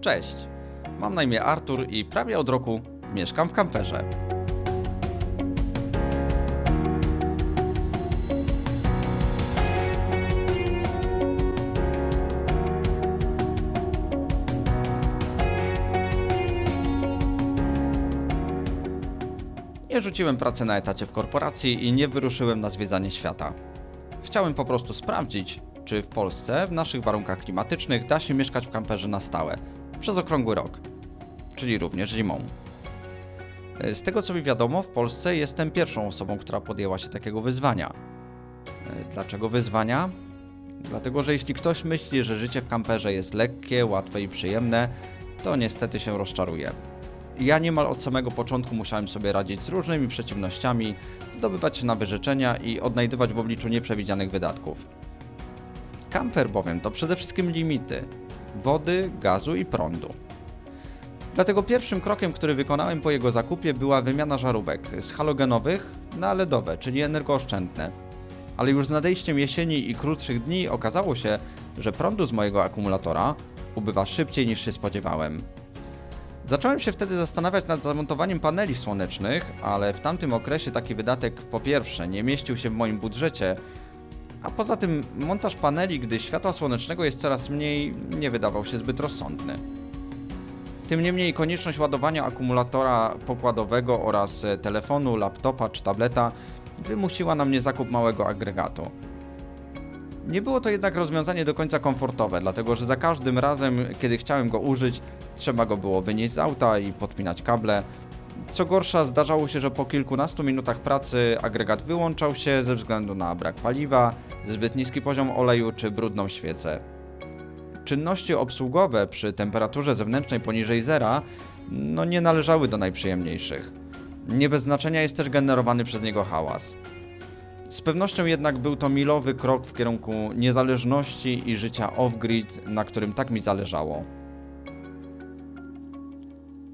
Cześć, mam na imię Artur i prawie od roku mieszkam w kamperze. Nie rzuciłem pracy na etacie w korporacji i nie wyruszyłem na zwiedzanie świata. Chciałem po prostu sprawdzić, czy w Polsce w naszych warunkach klimatycznych da się mieszkać w kamperze na stałe, przez okrągły rok, czyli również zimą. E, Z tego co mi wiadomo, w Polsce jestem pierwszą osobą, która podjęła się takiego wyzwania. E, Dlaczego wyzwania? Dlatego, że jeśli ktoś myśli, że życie w kamperze jest lekkie, łatwe i przyjemne, to niestety się rozczaruje. Ja niemal od samego początku musiałem sobie radzić z różnymi przeciwnościami, zdobywać się na wyrzeczenia i odnajdywać w obliczu nieprzewidzianych wydatków. Kamper bowiem to przede wszystkim limity wody, gazu i prądu. Dlatego pierwszym krokiem, który wykonałem po jego zakupie była wymiana żarówek z halogenowych na LEDowe, czyli energooszczędne. Ale już z nadejściem jesieni i krótszych dni okazało się, że prądu z mojego akumulatora ubywa szybciej niż się spodziewałem. Zacząłem się wtedy zastanawiać nad zamontowaniem paneli słonecznych, ale w tamtym okresie taki wydatek po pierwsze nie mieścił się w moim budżecie, a poza tym montaż paneli, gdy światła słonecznego jest coraz mniej, nie wydawał się zbyt rozsądny. Tym niemniej konieczność ładowania akumulatora pokładowego oraz e, telefonu, laptopa czy tableta wymusiła na mnie zakup małego agregatu. Nie było to jednak rozwiązanie do końca komfortowe, dlatego że za każdym razem, kiedy chciałem go użyć, trzeba go było wynieść z auta i podpinać kable. Co gorsza, zdarzało się, że po kilkunastu minutach pracy agregat wyłączał się ze względu na brak paliwa, zbyt niski poziom oleju czy brudną świecę. Czynności obsługowe przy temperaturze zewnętrznej poniżej zera no nie należały do najprzyjemniejszych. Nie bez znaczenia jest też generowany przez niego hałas. Z pewnością jednak był to milowy krok w kierunku niezależności i życia off-grid, na którym tak mi zależało.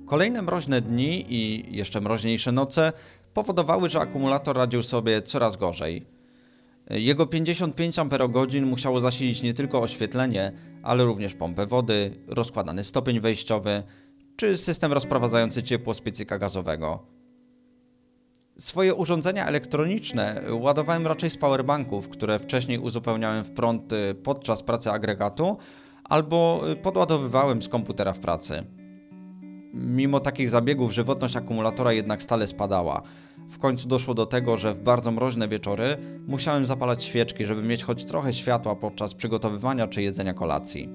Kolejne mroźne dni i jeszcze mroźniejsze noce powodowały, że akumulator radził sobie coraz gorzej. Jego 55 Ah musiało zasilić nie tylko oświetlenie, ale również pompę wody, rozkładany stopień wejściowy czy system rozprowadzający ciepło z piecyka gazowego. Swoje urządzenia elektroniczne ładowałem raczej z powerbanków, które wcześniej uzupełniałem w prąd y, podczas pracy agregatu albo podładowywałem z komputera w pracy. Mimo takich zabiegów żywotność akumulatora jednak stale spadała. W końcu doszło do tego, że w bardzo mroźne wieczory musiałem zapalać świeczki, żeby mieć choć trochę światła podczas przygotowywania czy jedzenia kolacji.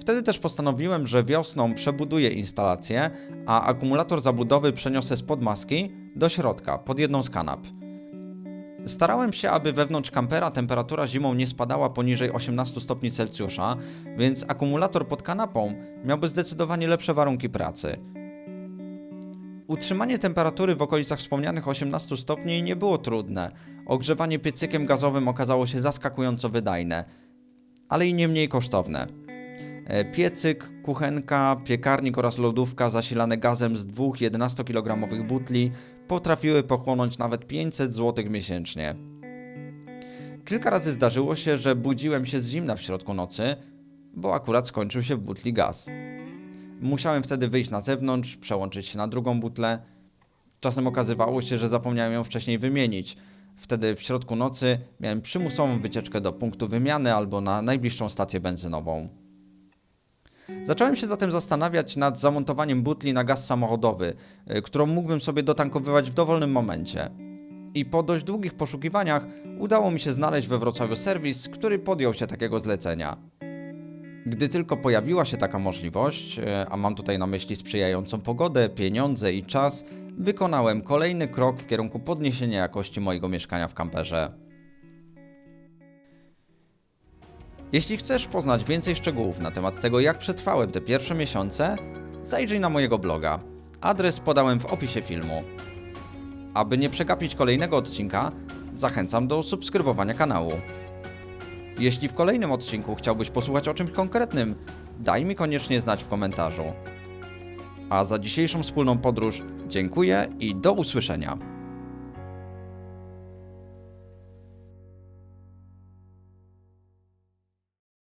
Wtedy też postanowiłem, że wiosną przebuduję instalację, a akumulator zabudowy przeniosę spod maski do środka, pod jedną z kanap. Starałem się, aby wewnątrz kampera temperatura zimą nie spadała poniżej 18 stopni Celsjusza, więc akumulator pod kanapą miałby zdecydowanie lepsze warunki pracy. Utrzymanie temperatury w okolicach wspomnianych 18 stopni nie było trudne. Ogrzewanie piecykiem gazowym okazało się zaskakująco wydajne, ale i nie mniej kosztowne. E, Piecyk, kuchenka, piekarnik oraz lodówka zasilane gazem z dwóch 11-kilogramowych butli potrafiły pochłonąć nawet 500 zł miesięcznie. Kilka razy zdarzyło się, że budziłem się z zimna w środku nocy, bo akurat skończył się w butli gaz. Musiałem wtedy wyjść na zewnątrz, przełączyć się na drugą butlę. Czasem okazywało się, że zapomniałem ją wcześniej wymienić. Wtedy w środku nocy miałem przymusową wycieczkę do punktu wymiany albo na najbliższą stację benzynową. Zacząłem się zatem zastanawiać nad zamontowaniem butli na gaz samochodowy, y, którą mógłbym sobie dotankowywać w dowolnym momencie. I po dość długich poszukiwaniach udało mi się znaleźć we Wrocławiu serwis, który podjął się takiego zlecenia. Gdy tylko pojawiła się taka możliwość, y, a mam tutaj na myśli sprzyjającą pogodę, pieniądze i czas, wykonałem kolejny krok w kierunku podniesienia jakości mojego mieszkania w kamperze. Jeśli chcesz poznać więcej szczegółów na temat tego, jak przetrwałem te pierwsze miesiące, zajrzyj na mojego bloga. Adres podałem w opisie filmu. Aby nie przegapić kolejnego odcinka, zachęcam do subskrybowania kanału. Jeśli w kolejnym odcinku chciałbyś posłuchać o czymś konkretnym, daj mi koniecznie znać w komentarzu. A za dzisiejszą wspólną podróż dziękuję i do usłyszenia.